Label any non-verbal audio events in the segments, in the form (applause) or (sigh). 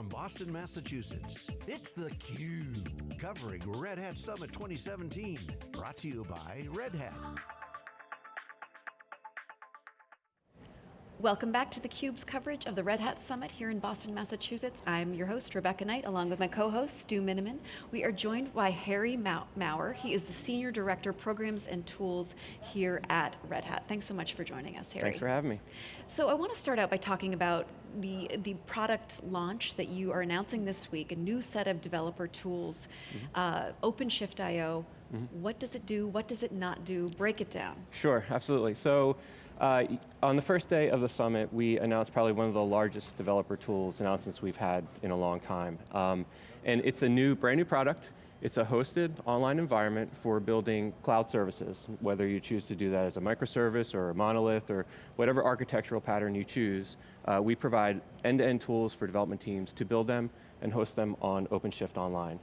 from Boston, Massachusetts, it's theCUBE, covering Red Hat Summit 2017. Brought to you by Red Hat. Welcome back to theCUBE's coverage of the Red Hat Summit here in Boston, Massachusetts. I'm your host, Rebecca Knight, along with my co-host, Stu Miniman. We are joined by Harry Mower. He is the Senior Director, Programs and Tools here at Red Hat. Thanks so much for joining us, Harry. Thanks for having me. So I want to start out by talking about the, the product launch that you are announcing this week, a new set of developer tools, mm -hmm. uh, OpenShift.io, Mm -hmm. What does it do, what does it not do? Break it down. Sure, absolutely. So, uh, on the first day of the summit, we announced probably one of the largest developer tools announcements we've had in a long time. Um, and it's a new, brand new product. It's a hosted online environment for building cloud services, whether you choose to do that as a microservice or a monolith or whatever architectural pattern you choose. Uh, we provide end-to-end -end tools for development teams to build them and host them on OpenShift Online.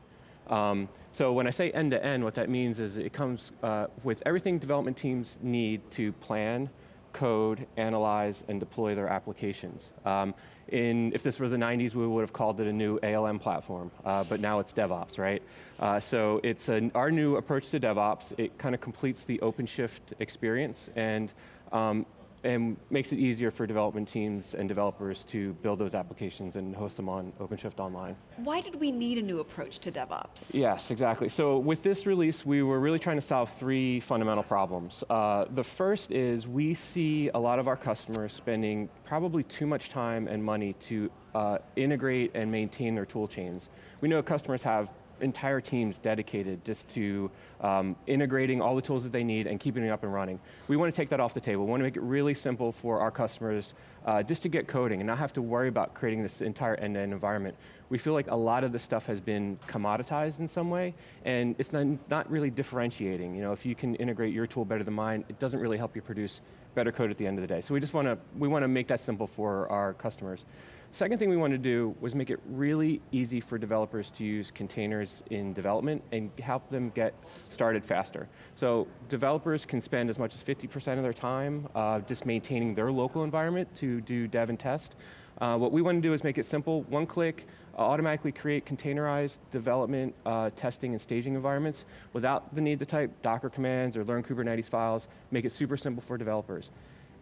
Um, so when I say end-to-end, -end, what that means is it comes uh, with everything development teams need to plan, code, analyze, and deploy their applications. Um, in, if this were the 90s, we would have called it a new ALM platform, uh, but now it's DevOps, right? Uh, so it's an, our new approach to DevOps. It kind of completes the OpenShift experience, and um, and makes it easier for development teams and developers to build those applications and host them on OpenShift Online. Why did we need a new approach to DevOps? Yes, exactly. So with this release, we were really trying to solve three fundamental problems. Uh, the first is we see a lot of our customers spending probably too much time and money to uh, integrate and maintain their tool chains. We know customers have entire teams dedicated just to um, integrating all the tools that they need and keeping it up and running. We want to take that off the table. We want to make it really simple for our customers uh, just to get coding and not have to worry about creating this entire end-to-end -end environment. We feel like a lot of this stuff has been commoditized in some way and it's not, not really differentiating. You know, if you can integrate your tool better than mine, it doesn't really help you produce better code at the end of the day. So we just want to, we want to make that simple for our customers. Second thing we wanted to do was make it really easy for developers to use containers in development and help them get started faster. So developers can spend as much as 50% of their time uh, just maintaining their local environment to do dev and test. Uh, what we want to do is make it simple, one click, automatically create containerized development, uh, testing, and staging environments without the need to type Docker commands or learn Kubernetes files, make it super simple for developers.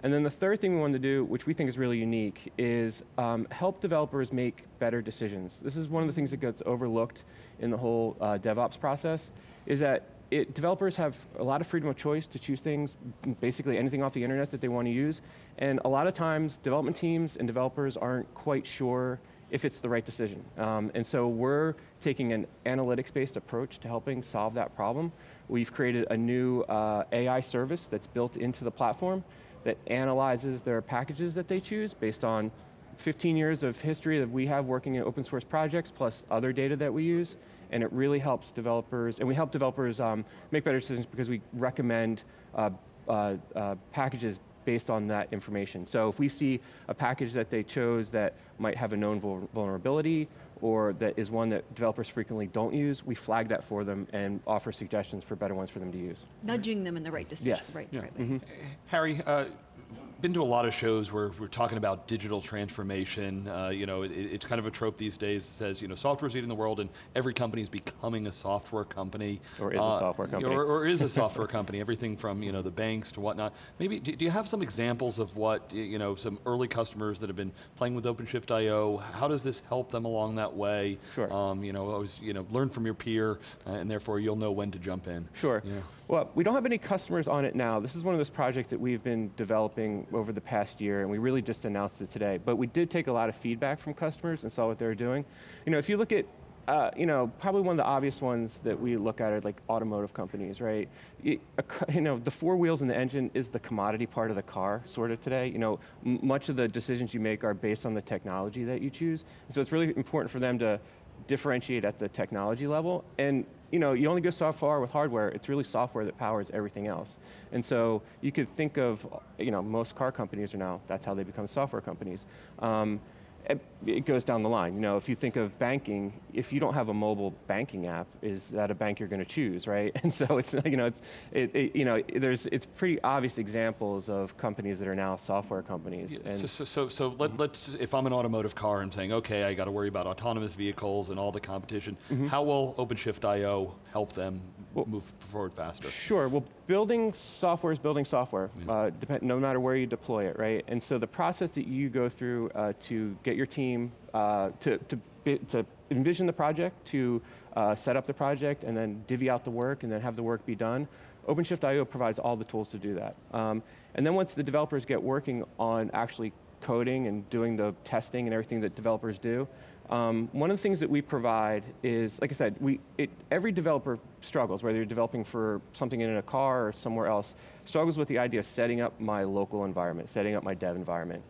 And then the third thing we wanted to do, which we think is really unique, is um, help developers make better decisions. This is one of the things that gets overlooked in the whole uh, DevOps process, is that it, developers have a lot of freedom of choice to choose things, basically anything off the internet that they want to use, and a lot of times development teams and developers aren't quite sure if it's the right decision. Um, and so we're taking an analytics-based approach to helping solve that problem. We've created a new uh, AI service that's built into the platform that analyzes their packages that they choose based on 15 years of history that we have working in open source projects, plus other data that we use, and it really helps developers, and we help developers um, make better decisions because we recommend uh, uh, uh, packages based on that information. So if we see a package that they chose that might have a known vulnerability or that is one that developers frequently don't use, we flag that for them and offer suggestions for better ones for them to use. Nudging them in the right decision, yes. right, yeah. right mm -hmm. Harry, uh, been to a lot of shows where we're talking about digital transformation. Uh, you know, it, it's kind of a trope these days. It says, you know, software's eating the world and every company is becoming a software company. Or is uh, a software company. Or, or is a (laughs) software company, everything from, you know, the banks to whatnot. Maybe, do, do, you have some examples of what, you know, some early customers that have been playing with OpenShift.io, how does this help them along that way? Sure. Um, you know, always, you know, learn from your peer uh, and therefore you'll know when to jump in. Sure. Yeah. Well, we don't have any customers on it now. This is one of those projects that we've been developing over the past year, and we really just announced it today. But we did take a lot of feedback from customers and saw what they were doing. You know, if you look at uh, you know, probably one of the obvious ones that we look at are like automotive companies, right? You, (laughs) you, know, the four wheels and the engine is the commodity part of the car, sort of today. You know, much of the decisions you make are based on the technology that you choose. So it's really important for them to differentiate at the technology level. And you know, you only go so far with hardware, it's really software that powers everything else. And so you could think of, you know, most car companies are now, that's how they become software companies. Um, it goes down the line. You know, if you think of banking, if you don't have a mobile banking app, is that a bank you're going to choose, right? (laughs) And so it's, (laughs) you know, it's, it, it, you know, there's, it's pretty obvious examples of companies that are now software companies. Yeah, and so, so, so, so let, let's, if I'm an automotive car and saying, okay, I got to worry about autonomous vehicles and all the competition, Mm-hmm. how will OpenShift.io help them move forward faster? Sure, well, building software is building software, uh, depend, no matter where you deploy it, right? And so the process that you go through uh, to get your team uh, to, to, to envision the project, to uh, set up the project, and then divvy out the work, and then have the work be done, OpenShift IO provides all the tools to do that. Um, and then once the developers get working on actually coding and doing the testing and everything that developers do, um, one of the things that we provide is, like I said, we, it, every developer struggles, whether you're developing for something in a car or somewhere else, struggles with the idea of setting up my local environment, setting up my dev environment.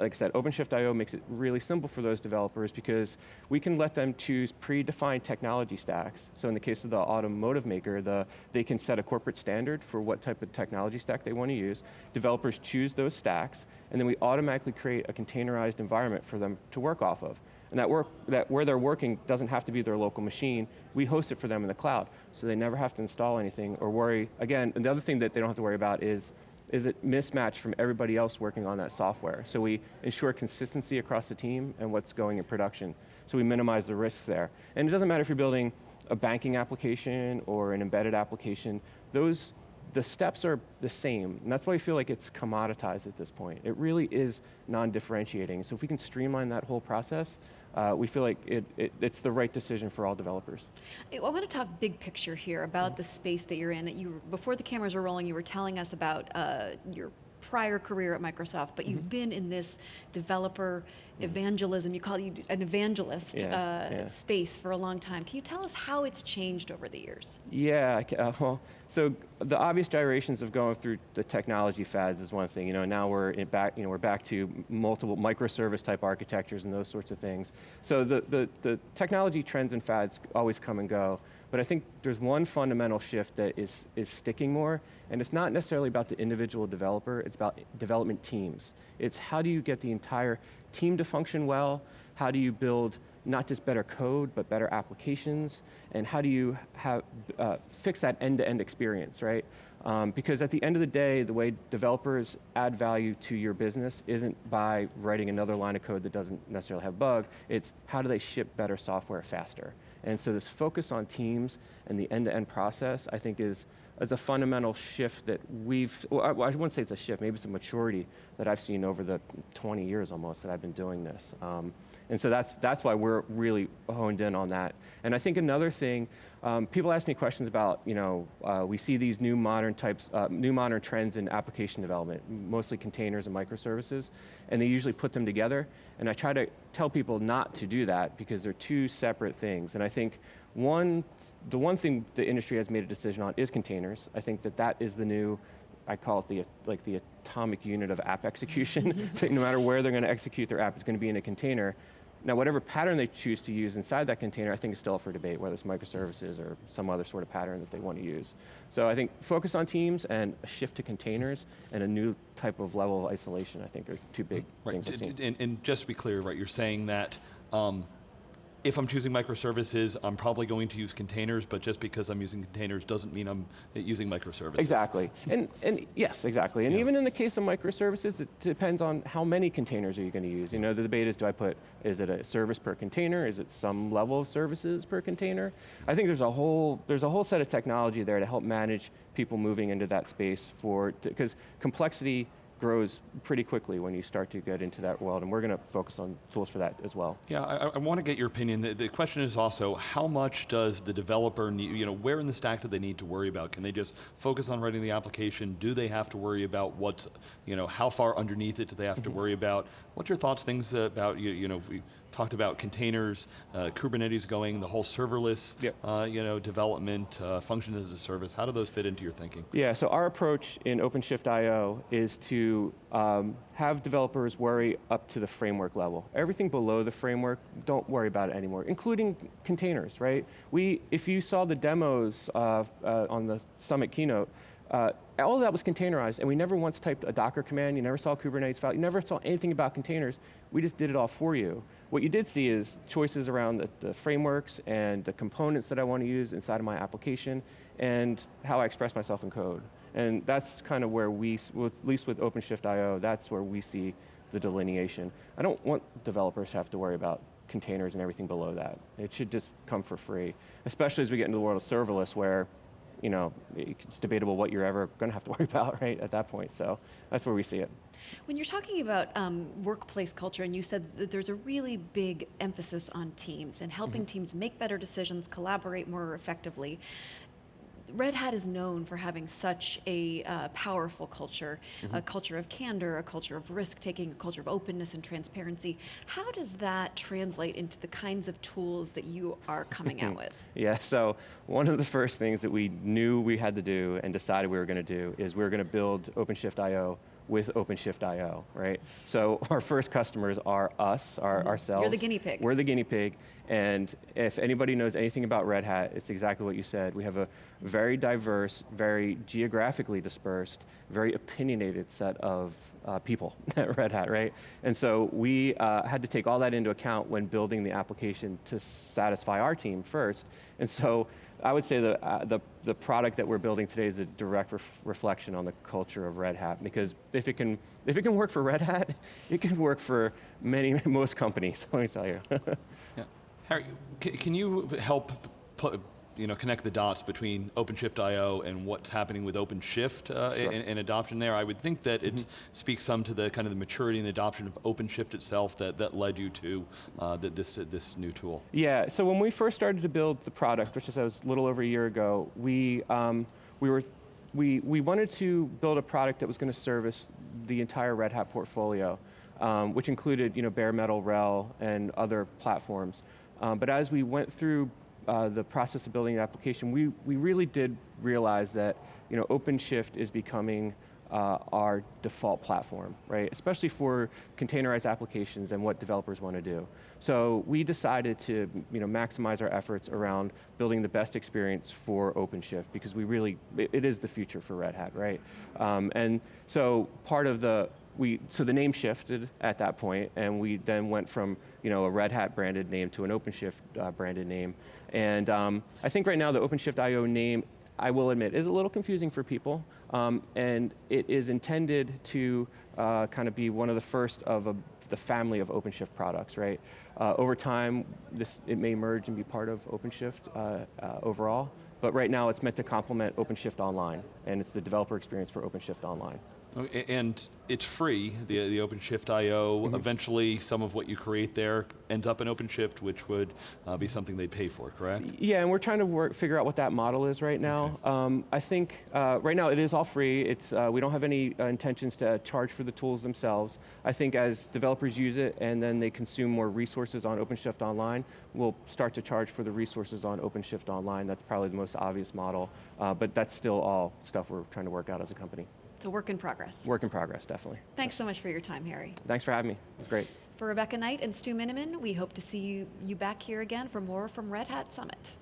Like I said, OpenShift.io makes it really simple for those developers because we can let them choose predefined technology stacks. So in the case of the automotive maker, the, they can set a corporate standard for what type of technology stack they want to use. Developers choose those stacks, and then we automatically create a containerized environment for them to work off of. And that, work, that where they're working doesn't have to be their local machine. We host it for them in the cloud, so they never have to install anything or worry. Again, and the other thing that they don't have to worry about is, is it mismatched from everybody else working on that software. So we ensure consistency across the team and what's going in production. So we minimize the risks there. And it doesn't matter if you're building a banking application or an embedded application, those the steps are the same, and that's why I feel like it's commoditized at this point. It really is non-differentiating. So if we can streamline that whole process, uh, we feel like it, it, it's the right decision for all developers. I want to talk big picture here about the space that you're in. You, before the cameras were rolling, you were telling us about uh, your prior career at Microsoft, but Mm-hmm. you've been in this developer evangelism, you call you an evangelist Yeah, uh, yeah. space for a long time. Can you tell us how it's changed over the years? Yeah, uh, well, so the obvious gyrations of going through the technology fads is one thing. You know, now we're in back, you know, we're back to multiple microservice type architectures and those sorts of things. So the, the, the technology trends and fads always come and go, but I think there's one fundamental shift that is, is sticking more, and it's not necessarily about the individual developer, it's about development teams. It's how do you get the entire team to function well, how do you build not just better code, but better applications, and how do you have, uh, fix that end-to-end experience, right? Um, because at the end of the day, the way developers add value to your business isn't by writing another line of code that doesn't necessarily have bug, it's how do they ship better software faster? And so this focus on teams and the end-to-end process, I think is, is a fundamental shift that we've, well, I, I wouldn't say it's a shift, maybe it's a maturity that I've seen over the 20 years almost that I've been doing this. Um, and so that's, that's why we're really honed in on that. And I think another thing, um, people ask me questions about, you know, uh, we see these new modern types, uh, new modern trends in application development, mostly containers and microservices, and they usually put them together. And I try to tell people not to do that because they're two separate things. And I think one, the one thing the industry has made a decision on is containers. I think that that is the new, I call it the, like the atomic unit of app (laughs) execution. (laughs) No matter where they're going to execute their app, it's going to be in a container. Now, whatever pattern they choose to use inside that container, I think is still up for debate, whether it's microservices or some other sort of pattern that they want to use. So I think focus on teams and a shift to containers and a new type of level of isolation, I think are two big Right, things I've seen. and, and just to be clear, right, you're saying that um, if I'm choosing microservices, I'm probably going to use containers, but just because I'm using containers doesn't mean I'm using microservices. Exactly, and, and yes, exactly. And Yeah. even in the case of microservices, it depends on how many containers are you going to use. You know, the debate is, do I put, is it a service per container? Is it some level of services per container? I think there's a whole, there's a whole set of technology there to help manage people moving into that space for, because complexity grows pretty quickly when you start to get into that world, and we're going to focus on tools for that as well. Yeah, I, I want to get your opinion. The, the question is also, how much does the developer need, you know, where in the stack do they need to worry about? Can they just focus on writing the application? Do they have to worry about what's, you know, how far underneath it do they have to mm-hmm. worry about? What's your thoughts, things about, you, you know, we talked about containers, uh, Kubernetes going, the whole serverless, Yep. uh, you know, development, uh, function as a service. How do those fit into your thinking? Yeah, so our approach in OpenShift IO is to um, have developers worry up to the framework level. Everything below the framework, don't worry about it anymore, including containers, right? We, if you saw the demos uh, uh, on the Summit keynote, uh, all of that was containerized, and we never once typed a Docker command, you never saw Kubernetes file, you never saw anything about containers, we just did it all for you. What you did see is choices around the, the frameworks and the components that I want to use inside of my application, and how I express myself in code. And that's kind of where we, at least with OpenShift IO, that's where we see the delineation. I don't want developers to have to worry about containers and everything below that. It should just come for free, especially as we get into the world of serverless where you know, it's debatable what you're ever going to have to (laughs) worry about, right, at that point. So that's where we see it. When you're talking about um, workplace culture, and you said that there's a really big emphasis on teams and helping mm -hmm. teams make better decisions, collaborate more effectively, Red Hat is known for having such a uh, powerful culture, mm -hmm. a culture of candor, a culture of risk taking, a culture of openness and transparency. How does that translate into the kinds of tools that you are coming out (laughs) with? Yeah, so one of the first things that we knew we had to do and decided we were going to do is we were going to build OpenShift IO with OpenShift IO, right? So our first customers are us, our, ourselves. You're the guinea pig. We're the guinea pig, and if anybody knows anything about Red Hat, it's exactly what you said. We have a very diverse, very geographically dispersed, very opinionated set of uh, people (laughs) at Red Hat, right? And so we uh, had to take all that into account when building the application to satisfy our team first. And so I would say the, uh, the, the product that we're building today is a direct ref reflection on the culture of Red Hat because if it, can, if it can work for Red Hat, (laughs) it can work for many, (laughs) most companies, let me tell you. yeah. Harry, can you help put, you know, connect the dots between OpenShift IO and what's happening with OpenShift uh, sure. and, and, adoption there. I would think that mm -hmm. it speaks some to the kind of the maturity and adoption of OpenShift itself that, that led you to uh, the, this, uh, this new tool. Yeah, so when we first started to build the product, which is a little over a year ago, we, um, we were we, we wanted to build a product that was going to service the entire Red Hat portfolio, um, which included you know, bare metal, RHEL, and other platforms. Um, but as we went through uh, the process of building an application, we, we really did realize that you know, OpenShift is becoming uh, our default platform, right? Especially for containerized applications and what developers want to do. So we decided to you know, maximize our efforts around building the best experience for OpenShift because we really, it, is the future for Red Hat, right? Um, and so part of the we, so the name shifted at that point, and we then went from you know, a Red Hat branded name to an OpenShift uh, branded name. And um, I think right now the OpenShift IO name, I will admit, is a little confusing for people, um, and it is intended to uh, kind of be one of the first of a, the family of OpenShift products, right? Uh, over time, this, it may merge and be part of OpenShift uh, uh, overall, but right now it's meant to complement OpenShift Online, and it's the developer experience for OpenShift Online. And it's free, the, the OpenShift IO. Mm -hmm. Eventually, some of what you create there ends up in OpenShift, which would uh, be something they'd pay for, correct? Yeah, and we're trying to work, figure out what that model is right now. Okay. Um, I think uh, right now it is all free. It's, uh, we don't have any uh, intentions to charge for the tools themselves. I think as developers use it and then they consume more resources on OpenShift Online, we'll start to charge for the resources on OpenShift Online. That's probably the most obvious model, uh, but that's still all stuff we're trying to work out as a company. It's a work in progress. Work in progress, definitely. Thanks so much for your time, Harry. Thanks for having me, it was great. For Rebecca Knight and Stu Miniman, we hope to see you, you back here again for more from Red Hat Summit.